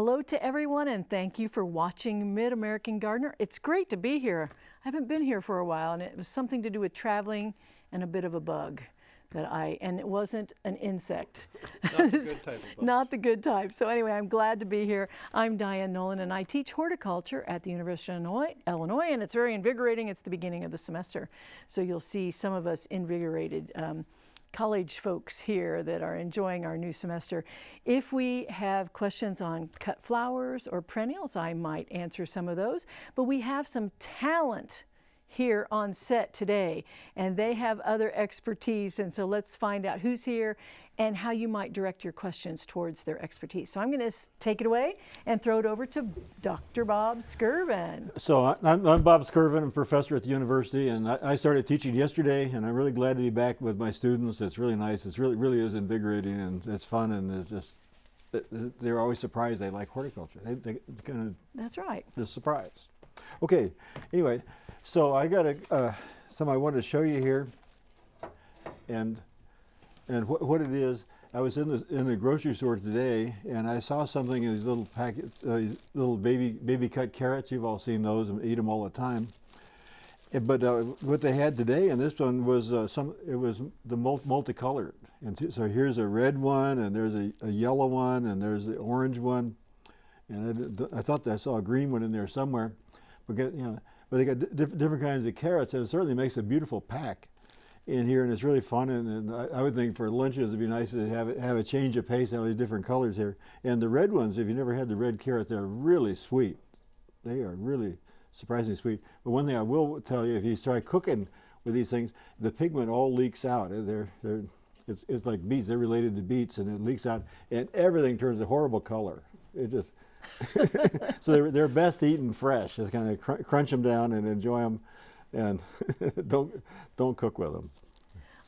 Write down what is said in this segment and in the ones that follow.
Hello to everyone and thank you for watching Mid-American Gardener. It's great to be here. I haven't been here for a while and it was something to do with traveling and a bit of a bug that I, and it wasn't an insect. Not the good type of bug. Not the good type. So anyway, I'm glad to be here. I'm Diane Nolan and I teach horticulture at the University of Illinois, Illinois and it's very invigorating. It's the beginning of the semester. So you'll see some of us invigorated um, college folks here that are enjoying our new semester. If we have questions on cut flowers or perennials, I might answer some of those, but we have some talent here on set today and they have other expertise and so let's find out who's here and how you might direct your questions towards their expertise. So I'm going to take it away and throw it over to Dr. Bob Skirvin. So I- I'm, I'm Bob Skirvin, I'm a professor at the university and I, I started teaching yesterday and I'm really glad to be back with my students. It's really nice. It's really, really is invigorating and it's fun and it's just, th- th- they're always surprised they like horticulture. They, they kind of That's right. the surprise. Okay, anyway, so I got a, uh, some I wanted to show you here. And, and wh what it is, I was in the, in the grocery store today and I saw something in these little packets, uh, these little baby, baby cut carrots. You've all seen those and eat them all the time. But uh, what they had today, and this one was uh, some, it was the mul multicolored. And so here's a red one, and there's a, a yellow one, and there's the orange one. And I, I thought I saw a green one in there somewhere. But you know, but they got di- different kinds of carrots, and it certainly makes a beautiful pack in here, and it's really fun. And, and I, I would think for lunches it'd be nice to have have a change of pace, have these different colors here. And the red ones, if you never had the red carrot, they're really sweet. They are really surprisingly sweet. But one thing I will tell you, if you start cooking with these things, the pigment all leaks out. Uh, they're, they're, it's, it's like beets. They're related to beets, and it leaks out, and everything turns a horrible color. It just so they're, they're best eaten fresh. Just kind of cr crunch them down and enjoy them, and don't don't cook with them.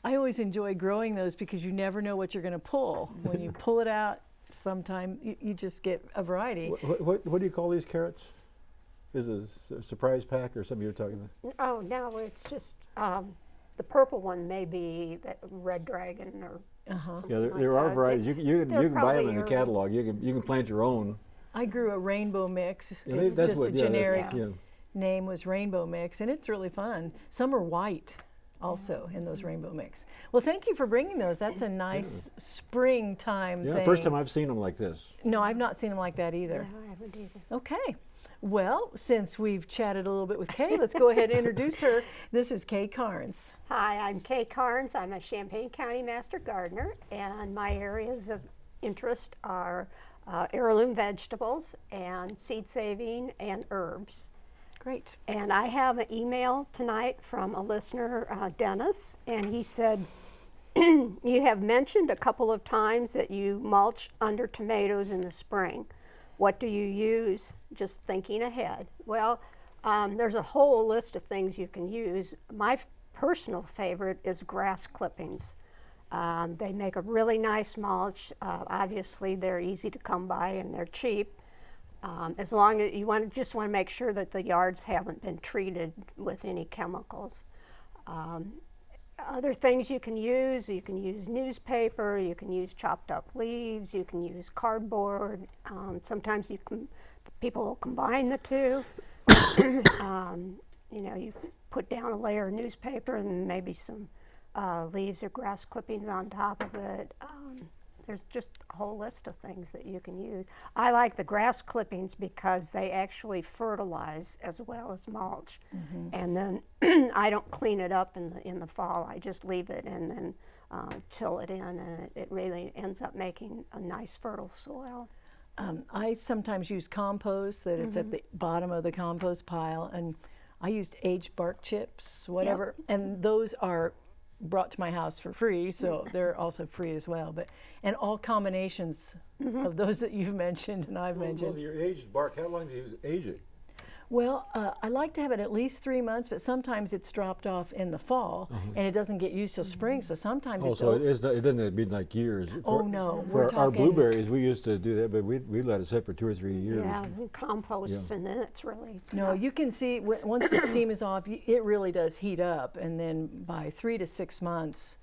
I always enjoy growing those because you never know what you're going to pull. When you pull it out, sometime you, you just get a variety. What, what, what do you call these carrots? Is it a s- surprise pack or something you're talking about? Oh, no, it's just, um, the purple one may be that red dragon or Uh-huh. Yeah, there, like there are that. varieties. You can you you can buy them in the herbal. catalog. You can you can plant your own. I grew a rainbow mix. Yeah, they- it's that's just what- a yeah, that's- generic yeah. name was rainbow mix, and it's really fun. Some are white also in those rainbow mix. Well, thank you for bringing those. That's a nice springtime Yeah, thing. first time I've seen them like this. no, I've not seen them like that either. No, I haven't either. Okay. Well, since we've chatted a little bit with Kay, let's go ahead and introduce her. This is Kay Carnes. Hi, I'm Kay Carnes. I'm a Champaign County Master Gardener, and my areas of interest are uh, heirloom vegetables and seed saving and herbs. Great. And I have an email tonight from a listener, uh, Dennis, and he said, You have mentioned a couple of times that you mulch under tomatoes in the spring. What do you use? Just thinking ahead. Well, um, there's a whole list of things you can use. My personal favorite is grass clippings. Um, they make a really nice mulch. Uh, obviously, they're easy to come by and they're cheap. Um, as long as you want, just want to make sure that the yards haven't been treated with any chemicals. Um, other things you can use, you can use newspaper, you can use chopped up leaves, you can use cardboard. Um, sometimes you can, people will combine the two. um, you know, you put down a layer of newspaper and maybe some uh, leaves or grass clippings on top of it. There's just a whole list of things that you can use. I like the grass clippings because they actually fertilize as well as mulch. And then I don't clean it up in the in the fall. I just leave it and then uh, till it in, and it, it really ends up making a nice fertile soil. Um, I sometimes use compost that it's at the bottom of the compost pile, and I used aged bark chips, whatever, and those are brought to my house for free, so mm. they're also free as well. But and all combinations mm-hmm. of those that you've mentioned and I've mentioned. Well, your aged bark, how long do you age it? Well, uh, I like to have it at least three months, but sometimes it's dropped off in the fall and it doesn't get used till spring. So sometimes Oh, it's so o- it, is, it doesn't be like years. Oh, For- no, For we're our blueberries, we used to do that, but we we let it sit for two or three years. Yeah, and compost, and then it's really No, you can see w- once the steam is off, it really does heat up, and then by three to six months,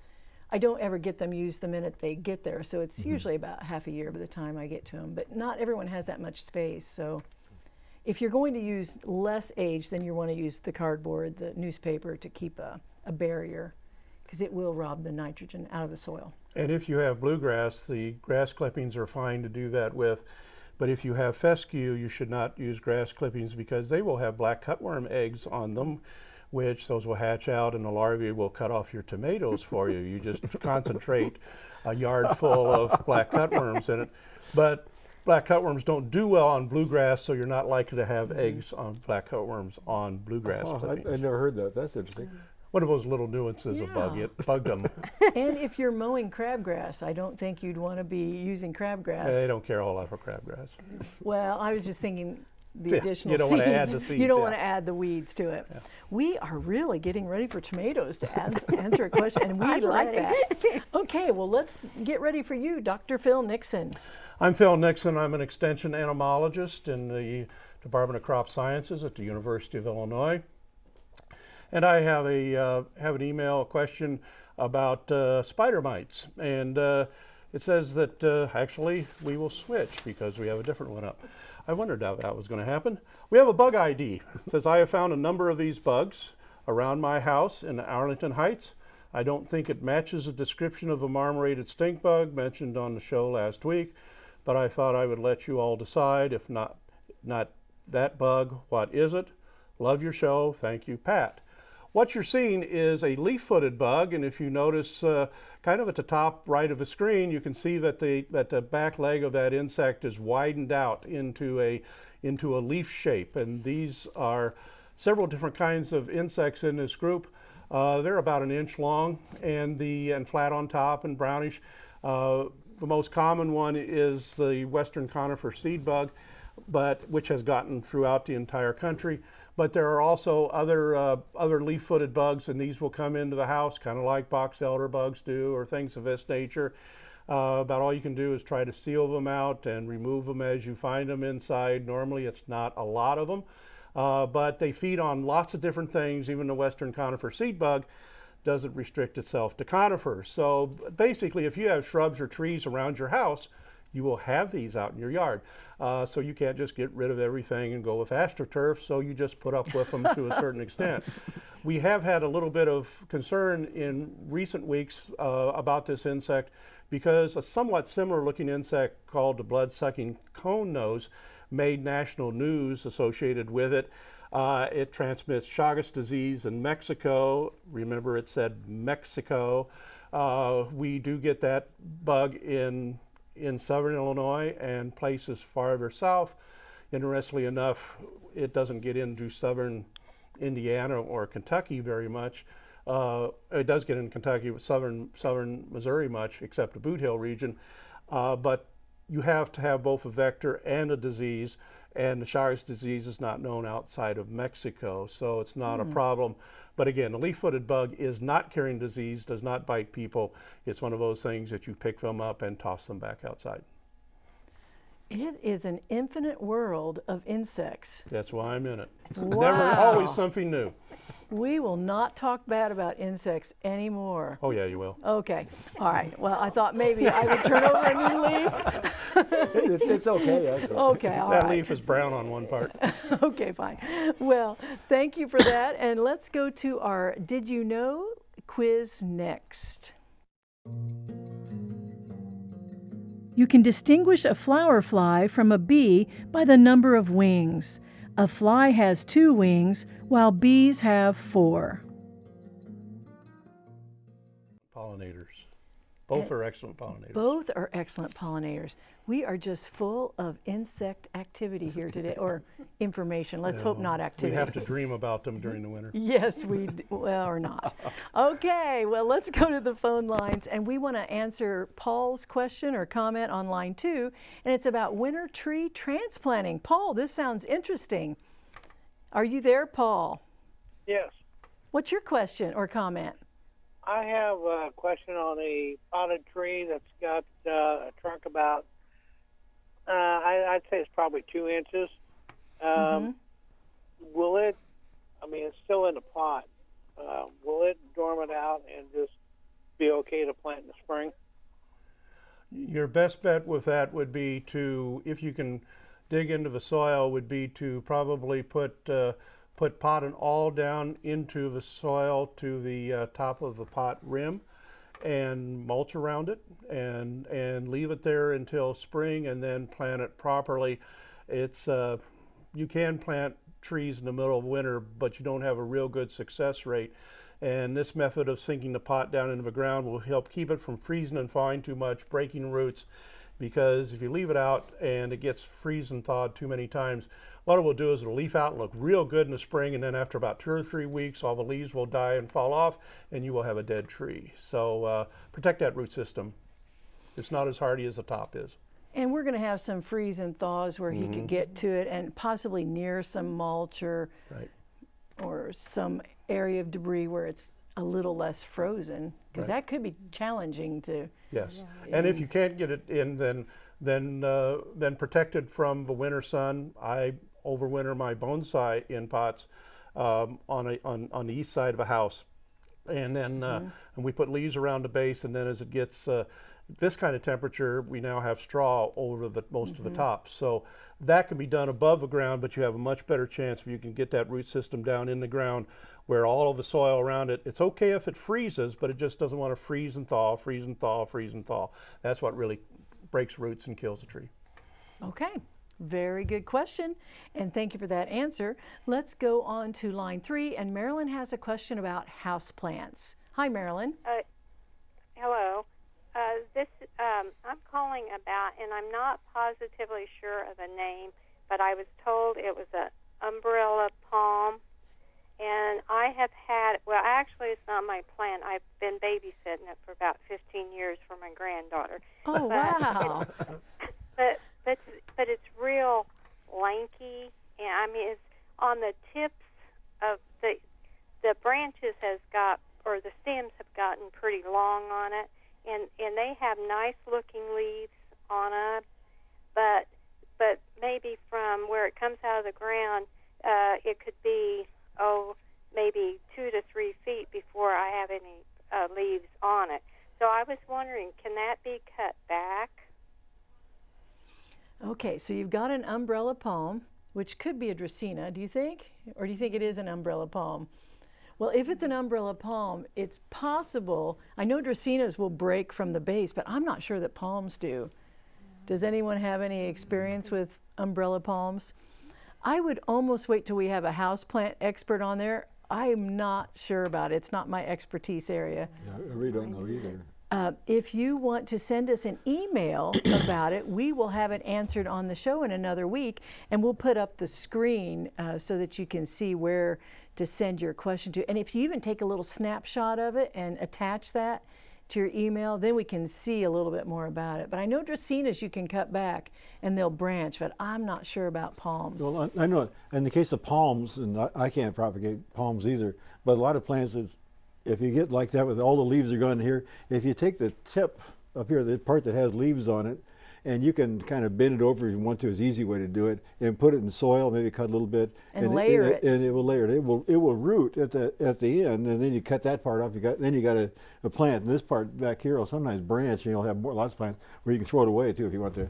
I don't ever get them used the minute they get there, so it's usually about half a year by the time I get to them. But not everyone has that much space, so if you're going to use less age, then you want to use the cardboard, the newspaper to keep a, a barrier, because it will rob the nitrogen out of the soil. And if you have bluegrass, the grass clippings are fine to do that with. But if you have fescue, you should not use grass clippings because they will have black cutworm eggs on them, which those will hatch out and the larvae will cut off your tomatoes for you. You just concentrate a yard full of black cutworms in it. But black cutworms don't do well on bluegrass, so you're not likely to have mm-hmm. eggs on black cutworms on bluegrass Oh, I, I never heard that. That's interesting. One of those little nuances of bug it bugged them. and if you're mowing crabgrass, I don't think you'd want to be using crabgrass. they don't care a whole lot for crabgrass. Well, I was just thinking the Yeah, you additional don't seeds. wanna add the You don't yeah. want to add the weeds to it. We are really getting ready for tomatoes to ans- answer a question, and we like ready. that. Okay, well, let's get ready for you, Dr. Phil Nixon. I'm Phil Nixon. I'm an extension entomologist in the Department of Crop Sciences at the University of Illinois. And I have a uh, have an email question about uh, spider mites, and uh, it says that uh, actually we will switch because we have a different one up. I wondered how that was going to happen. We have a bug ID. It says I have found a number of these bugs around my house in Arlington Heights. I don't think it matches the description of a marmorated stink bug mentioned on the show last week, but I thought I would let you all decide. If not, not that bug, what is it? Love your show. Thank you, Pat. What you're seeing is a leaf-footed bug, and if you notice uh, kind of at the top right of the screen, you can see that the, that the back leg of that insect is widened out into a, into a leaf shape. And these are several different kinds of insects in this group. Uh, they're about an inch long and, the, and flat on top and brownish. Uh, the most common one is the western conifer seed bug, but which has gotten throughout the entire country. But there are also other uh, other leaf-footed bugs, and these will come into the house, kind of like box elder bugs do, or things of this nature. Uh, about all you can do is try to seal them out and remove them as you find them inside. Normally, it's not a lot of them, uh, but they feed on lots of different things. Even the western conifer seed bug doesn't restrict itself to conifers. So basically, if you have shrubs or trees around your house, you will have these out in your yard. Uh, so you can't just get rid of everything and go with astroturf, so you just put up with them to a certain extent. We have had a little bit of concern in recent weeks uh, about this insect because a somewhat similar looking insect called the blood-sucking cone nose made national news associated with it. Uh, it transmits Chagas disease in Mexico. Remember, it said Mexico. Uh, we do get that bug in in southern Illinois and places farther south. Interestingly enough, it doesn't get into southern Indiana or Kentucky very much. Uh, it does get in Kentucky, southern southern Missouri much, except the Bootheel region. Uh, but you have to have both a vector and a disease, and the Chagas disease is not known outside of Mexico, so it's not a hmm. problem. But again, the leaf-footed bug is not carrying disease, does not bite people. It's one of those things that you pick them up and toss them back outside. It is an infinite world of insects. That's why I'm in it. Never, always something new. We will not talk bad about insects anymore. Oh yeah, you will. Okay, all right. Well, I thought maybe I would turn over a new leaf. it's, it's okay. actually. Okay, all that right. leaf is brown on one part. Okay, fine. Well, thank you for that. And let's go to our Did You Know quiz next. You can distinguish a flower fly from a bee by the number of wings. A fly has two wings, while bees have four. Pollinators. Both are excellent pollinators. Both are excellent pollinators. We are just full of insect activity here today, or information. Let's hope Yeah, not We activity. have to dream about them during the winter. Yes, we, d- well, or not. Okay, well, let's go to the phone lines, and we want to answer Paul's question or comment on line two, and it's about winter tree transplanting. Paul, this sounds interesting. Are you there, Paul? Yes. What's your question or comment? I have a question on a potted tree that's got uh, a trunk about, uh, I, I'd say it's probably two inches. Um, Will it, I mean, it's still in the pot. Uh, will it dormant out and just be okay to plant in the spring? Your best bet with that would be to, if you can dig into the soil, would be to probably put uh, put pot and all down into the soil to the uh, top of the pot rim, and mulch around it, and and leave it there until spring, and then plant it properly. It's uh, you can plant trees in the middle of winter, but you don't have a real good success rate. And this method of sinking the pot down into the ground will help keep it from freezing and thawing too much, breaking roots. Because if you leave it out and it gets freeze and thawed too many times, what it will do is it'll leaf out and look real good in the spring, and then after about two or three weeks, all the leaves will die and fall off, and you will have a dead tree. So uh, protect that root system. It's not as hardy as the top is. And we're going to have some freeze and thaws where he could get to it and possibly near some mulch or, Right. or some area of debris where it's a little less frozen because Right. that could be challenging to. Yes, and if you can't get it in, then then uh, then protected from the winter sun. I overwinter my bonsai in pots um, on a on, on the east side of a house, and then uh, and we put leaves around the base, and then as it gets uh, this kind of temperature, we now have straw over the most of the top. So that can be done above the ground, but you have a much better chance if you can get that root system down in the ground where all of the soil around it, it's okay if it freezes, but it just doesn't want to freeze and thaw, freeze and thaw, freeze and thaw. That's what really breaks roots and kills a tree. Okay, very good question. And thank you for that answer. Let's go on to line three. And Marilyn has a question about house plants. Hi, Marilyn. Hello. Uh, this um, I'm calling about, and I'm not positively sure of a name, but I was told it was an umbrella palm, and I have had. Well, actually, it's not my plant. I've been babysitting it for about 15 years for my granddaughter. Oh, wow. But but but it's real lanky, and I mean it's on the tips of the the branches has got or the stems have gotten pretty long on it, and and they have nice looking leaves on it, but but maybe from where it comes out of the ground, uh, it could be maybe two to three feet before I have any uh, leaves on it. So I was wondering, can that be cut back? Okay, so you've got an umbrella palm, which could be a Dracaena, do you think? Or do you think it is an umbrella palm? Well, if it's an umbrella palm, it's possible. I know Dracaenas will break from the base, but I'm not sure that palms do. Does anyone have any experience with umbrella palms? I would almost wait till we have a houseplant expert on there. I'm not sure about it. It's not my expertise area. Yeah, I really don't know either. Uh, if you want to send us an email about it, we will have it answered on the show in another week, and we'll put up the screen uh, so that you can see where to send your question to. And if you even take a little snapshot of it and attach that to your email, then we can see a little bit more about it. But I know Dracaenas you can cut back and they'll branch, but I'm not sure about palms. Well, I, I know in the case of palms, and I, I can't propagate palms either, but a lot of plants, it's, if you get like that with all the leaves are gone here, if you take the tip up here, the part that has leaves on it, and you can kind of bend it over if you want to, is the easy way to do it, and put it in soil, maybe cut a little bit, And layer it. and it will layer it. It will it will root at the at the end, and then you cut that part off. You got then you got a, a plant, and this part back here will sometimes branch, and you'll have more lots of plants where you can throw it away too if you want to.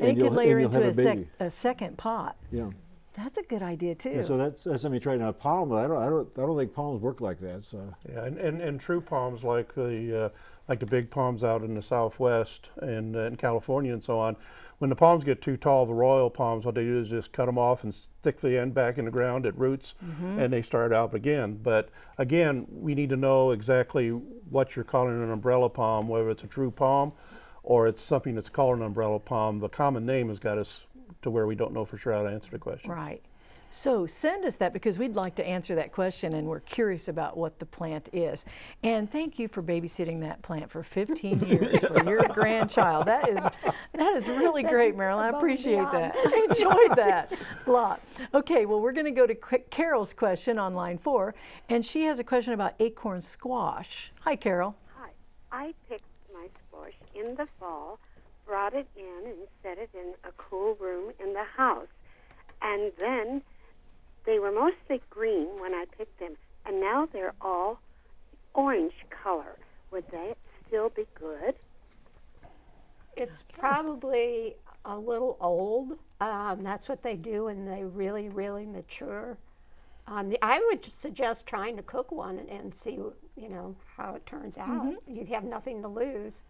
and it you'll- could layer you'll into have a, sec- a second pot. Yeah. That's a good idea too. Yeah, so that's, that's something you try now. Palm, I don't, I don't, I don't think palms work like that. So Yeah, and, and, and true palms like the uh, like the big palms out in the Southwest and uh, in California and so on. When the palms get too tall, the royal palms, what they do is just cut them off and stick the end back in the ground at roots, and they start out again. But again, we need to know exactly what you're calling an umbrella palm, whether it's a true palm or it's something that's called an umbrella palm. The common name has got us to where we don't know for sure how to answer the question. Right. So send us that because we'd like to answer that question and we're curious about what the plant is. And thank you for babysitting that plant for 15 years for your grandchild. That is that is really great, Marilyn. I appreciate that. I enjoyed that a lot. Okay, well we're going to go to Qu- Carol's question on line 4 and she has a question about acorn squash. Hi Carol. Hi. I picked my squash in the fall, brought it in, and set it in a cool room in the house. And then they were mostly green when I picked them, and now they're all orange color. Would that still be good? It's probably a little old. Um, that's what they do when they really, really mature. Um, the- I would suggest trying to cook one and, and see, you know, how it turns out. You have nothing to lose.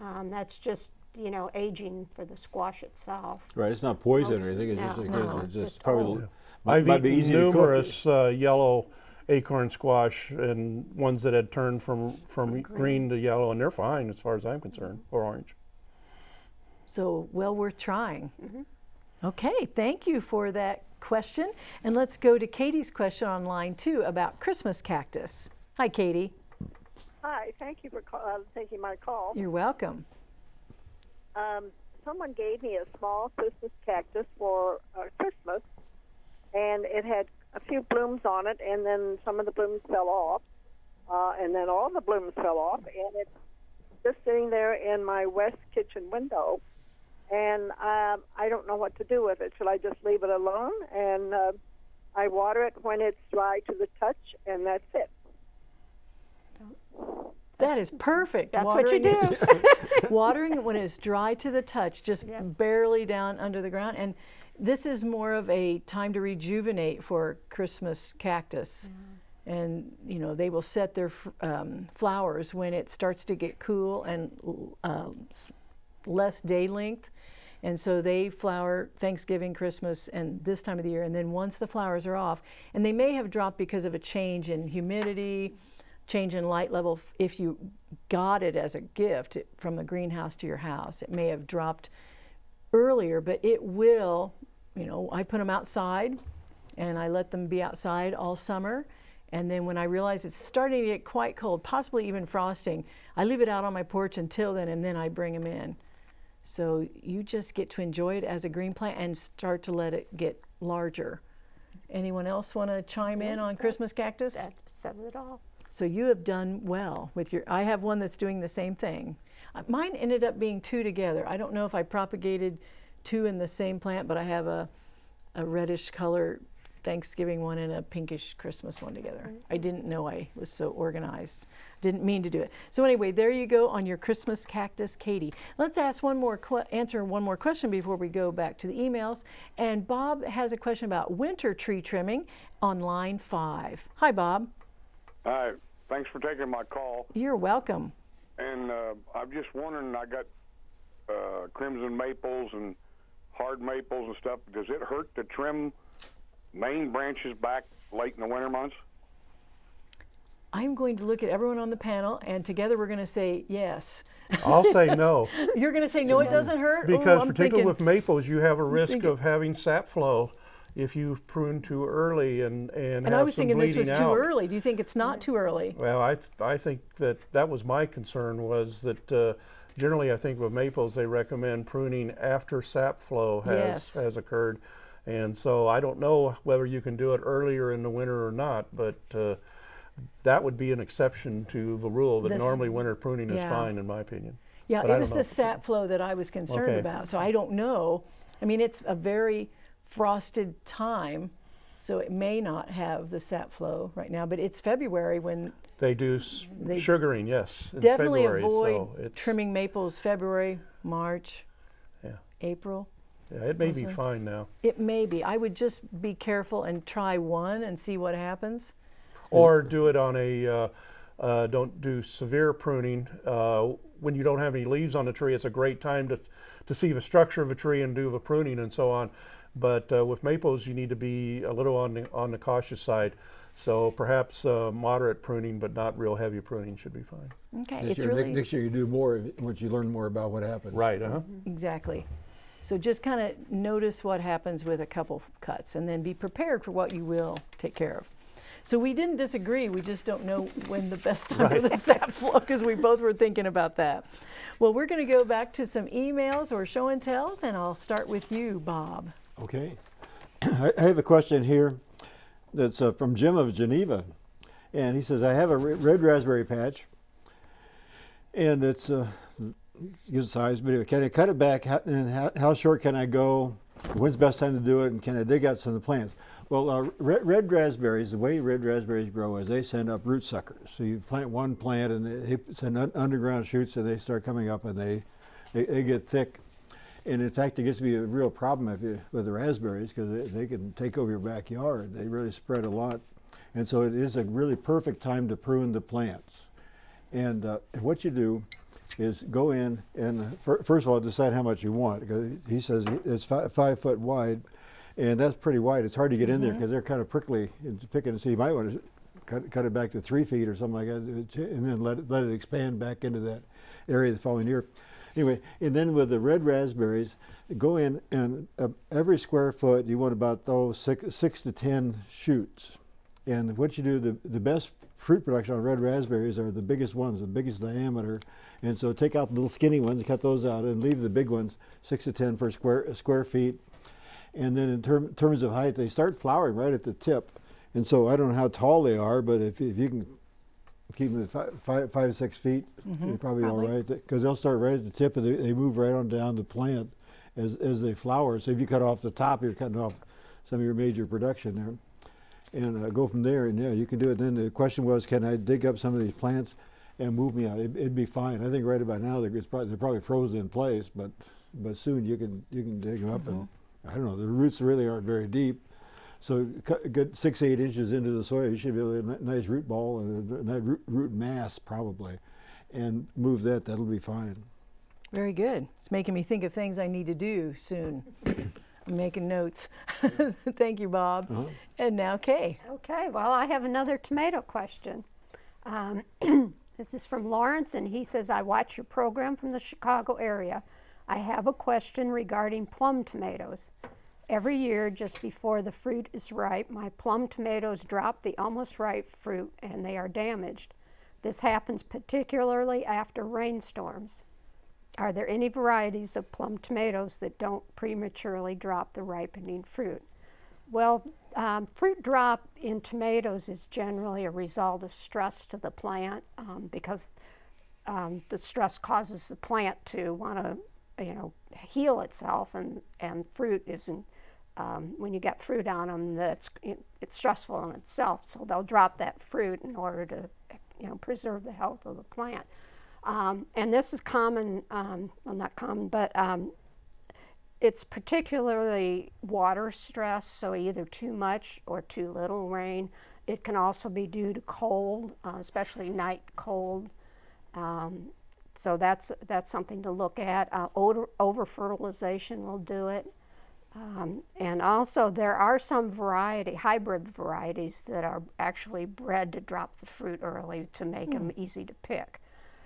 Um, that's just, you know, aging for the squash itself. Right, it's not poison or anything, it's no, just, no, it's just just probably, old. L- might, I've might be eaten easy to numerous uh, yellow acorn squash and ones that had turned from, from green to yellow, and they're fine as far as I'm concerned, or orange. So well worth trying. Okay, thank you for that question. And let's go to Katie's question on line two about Christmas cactus. Hi, Katie. Hi, thank you for call, uh, taking my call. You're welcome. Um, someone gave me a small Christmas cactus for uh, Christmas, and it had a few blooms on it, and then some of the blooms fell off, uh, and then all the blooms fell off, and it's just sitting there in my west kitchen window, and um, I don't know what to do with it. Should I just leave it alone? And uh, I water it when it's dry to the touch, and that's it. That is perfect. That's what you do. watering it when it's dry to the touch, just Yeah. barely down under the ground. And this is more of a time to rejuvenate for Christmas cactus. And you know they will set their um, flowers when it starts to get cool and um, less day length. And so they flower Thanksgiving, Christmas, and this time of the year. And then once the flowers are off, and they may have dropped because of a change in humidity, change in light level. If you got it as a gift from the greenhouse to your house, it may have dropped earlier, but it will, you know, I put them outside and I let them be outside all summer. And then when I realize it's starting to get quite cold, possibly even frosting, I leave it out on my porch until then and then I bring them in. So you just get to enjoy it as a green plant and start to let it get larger. Anyone else want to chime in on Christmas cactus? that says it all. So you have done well with your. I have one that's doing the same thing. Uh, Mine ended up being two together. I don't know if I propagated two in the same plant, but I have a, a reddish color Thanksgiving one and a pinkish Christmas one together. I didn't know I was so organized. Didn't mean to do it. So anyway, there you go on your Christmas cactus, Katie. Let's ask one more answer one more question before we go back to the emails. And Bob has a question about winter tree trimming on line five. Hi, Bob. Hi, thanks for taking my call. You're welcome. And uh, I'm just wondering, I got uh, crimson maples and hard maples and stuff. Does it hurt to trim main branches back late in the winter months? I'm going to look at everyone on the panel, and together we're going to say yes. I'll say no, You're going to say no, it doesn't hurt. Because I'm particularly thinking, with maples, you have a risk thinking- of having sap flow if you prune too early and, and, and have I was some thinking this bleeding was too early. Do you think it's not too early? Well, I, th- I think that that was my concern was that uh, generally I think with maples they recommend pruning after sap flow has, Yes. has occurred. And so I don't know whether you can do it earlier in the winter or not, but uh, that would be an exception to the rule that This- normally winter pruning is fine in my opinion. Yeah, But it was the sap flow that I was concerned Okay. about. So I don't know. I mean, it's a very frosted time, so it may not have the sap flow right now. But it's February when They do s- They sugaring, yes, in definitely February. avoid so trimming maples. February, March, Yeah. April. Yeah, it may be fine now. It may be. I would just be careful and try one and see what happens. Or do it on a, uh, uh, don't do severe pruning. Uh, when you don't have any leaves on the tree, it's a great time to, to see the structure of a tree and do the pruning and so on. But uh, with maples, you need to be a little on the, on the cautious side. So perhaps uh, moderate pruning, but not real heavy pruning should be fine. Okay, Next it's year, really next year you do more once you learn more about what happened. Right, uh-huh. exactly. So just kind of notice what happens with a couple cuts, and then be prepared for what you will take care of. So we didn't disagree. We just don't know when the best time for the sap flow because we both were thinking about that. Well, we're going to go back to some emails or show and tells, and I'll start with you, Bob. Okay. I I have a question here that's uh, from Jim of Geneva. And he says, I have a red raspberry patch. And it's uh, good size, but can I cut it back? How, and how, how short can I go? When's the best time to do it? And can I dig out some of the plants? Well, uh, red, red raspberries, the way red raspberries grow is they send up root suckers. So you plant one plant and they send underground shoots and they start coming up and they, they, they, get thick. And in fact, it gets to be a real problem if you, with the raspberries because they, they can take over your backyard. They really spread a lot. And so it is a really perfect time to prune the plants. And uh, what you do is go in and first of all decide how much you want because he says it's five, five foot wide and that's pretty wide. It's hard to get in there because they're kind of prickly and picking. So you might want to cut, cut it back to three feet or something like that, and then let it, let it expand back into that area the following year. Anyway, and then with the red raspberries, go in and uh, every square foot you want about those six, six to ten shoots. And what you do, the, the best fruit production on red raspberries are the biggest ones, the biggest diameter. And so take out the little skinny ones, cut those out, and leave the big ones, six to ten per square square feet. And then in term, terms of height, they start flowering right at the tip. And so I don't know how tall they are, but if, if you can keep them at five, five, five six feet, mm -hmm. you're probably, probably, all right. Because they'll start right at the tip and they, they move right on down the plant as, as they flower. So if you cut off the top, you're cutting off some of your major production there. And uh, go from there, and yeah, you can do it. Then the question was, can I dig up some of these plants and move me out? It, would be fine. I think right about now they're, probably, they're probably frozen in place, but but soon you can you can dig them up mm -hmm. and mm-hmm. I don't know, the roots really aren't very deep. So cut, get six, eight inches into the soil, you should be able to a nice root ball and a nice root, root mass probably, and move that, that'll be fine. Very good. It's making me think of things I need to do soon. I'm making notes. Thank you, Bob. Uh -huh. And now Kay. Okay, well, I have another tomato question. Um, this is from Lawrence, and he says, I watch your program from the Chicago area. I have a question regarding plum tomatoes. Every year, just before the fruit is ripe, my plum tomatoes drop the almost ripe fruit and they are damaged. This happens particularly after rainstorms. Are there any varieties of plum tomatoes that don't prematurely drop the ripening fruit? Well, um, fruit drop in tomatoes is generally a result of stress to the plant um, because um, the stress causes the plant to want to you know, heal itself, and, and fruit isn't, um, when you get fruit on them, that's, it's stressful in itself, so they'll drop that fruit in order to, you know, preserve the health of the plant. Um, and this is common, um, well not common, but um, it's particularly water stress, so either too much or too little rain. It can also be due to cold, uh, especially night cold. Um, so that's, that's something to look at. Uh, over fertilization will do it. Um, and also there are some variety, hybrid varieties that are actually bred to drop the fruit early to make them hmm. easy to pick.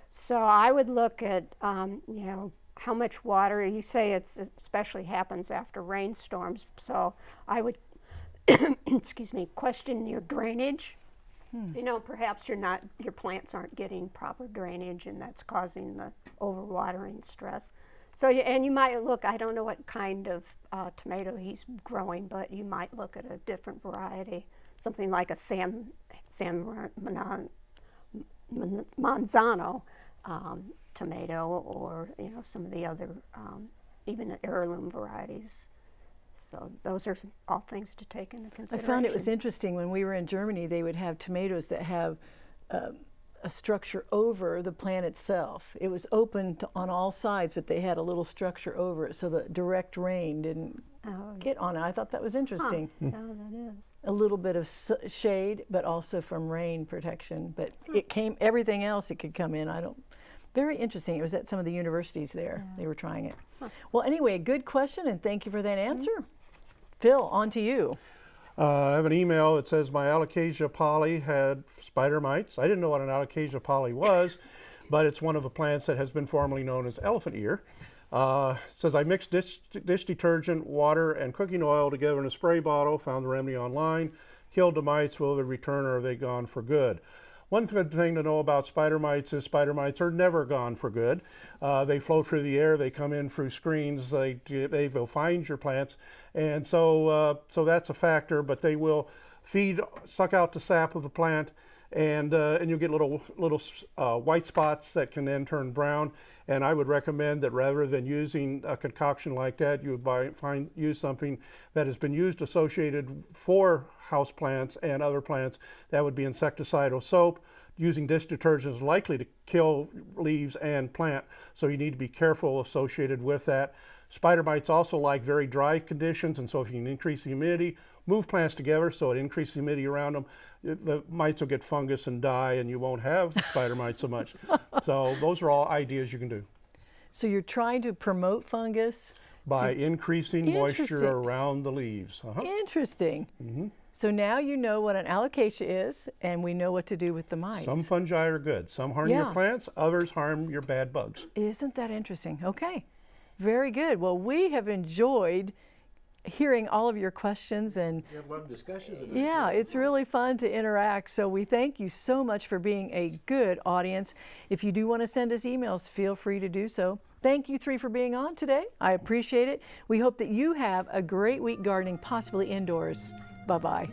So I would look at, um, you know, how much water, you say it's especially happens after rainstorms, so I would, excuse me, question your drainage Hmm. You know, perhaps you're not, your plants aren't getting proper drainage and that's causing the overwatering stress. So, and you might look, I don't know what kind of uh, tomato he's growing, but you might look at a different variety, something like a Sam, San Marzano um, tomato or, you know, some of the other, um, even heirloom varieties. So those are all things to take into consideration. I found it was interesting when we were in Germany, they would have tomatoes that have uh, a structure over the plant itself. It was open to, on all sides, but they had a little structure over it so the direct rain didn't oh, get on it. I thought that was interesting. Huh. oh, that is. A little bit of shade, but also from rain protection. But it came, everything else it could come in. I don't, very interesting. It was at some of the universities there. Yeah. They were trying it. Huh. Well, anyway, good question, and thank you for that answer. Mm -hmm. Phil, on to you. Uh, I have an email that says my Alocasia Polly had spider mites. I didn't know what an Alocasia Polly was, but it's one of the plants that has been formerly known as elephant ear. Uh, says I mixed dish, dish, detergent, water, and cooking oil together in a spray bottle, found the remedy online, killed the mites, will they return or are they gone for good? One good thing to know about spider mites is spider mites are never gone for good. Uh, they float through the air, they come in through screens, they, they will find your plants, and so, uh, so that's a factor, but they will feed, suck out the sap of the plant, and uh, and you'll get little little uh, white spots that can then turn brown. And I would recommend that rather than using a concoction like that, you would buy find use something that has been used associated for house plants and other plants. That would be insecticidal soap. Using dish detergent is likely to kill leaves and plant, so you need to be careful associated with that. Spider mites also like very dry conditions, and so if you can increase the humidity, move plants together so it increases the humidity around them, the mites will get fungus and die, and you won't have spider mites so much. So those are all ideas you can do So you're trying to promote fungus. by increasing moisture around the leaves. Uh-huh. Interesting. So now you know what an alocasia is, and we know what to do with the mites. Some fungi are good. Some harm Yeah. your plants, others harm your bad bugs. Isn't that interesting? Okay, very good. Well, we have enjoyed hearing all of your questions and We have a lot of discussions. yeah, it's really fun to interact. So we thank you so much for being a good audience. If you do want to send us emails, feel free to do so. Thank you three for being on today. I appreciate it. We hope that you have a great week gardening, possibly indoors. Bye bye.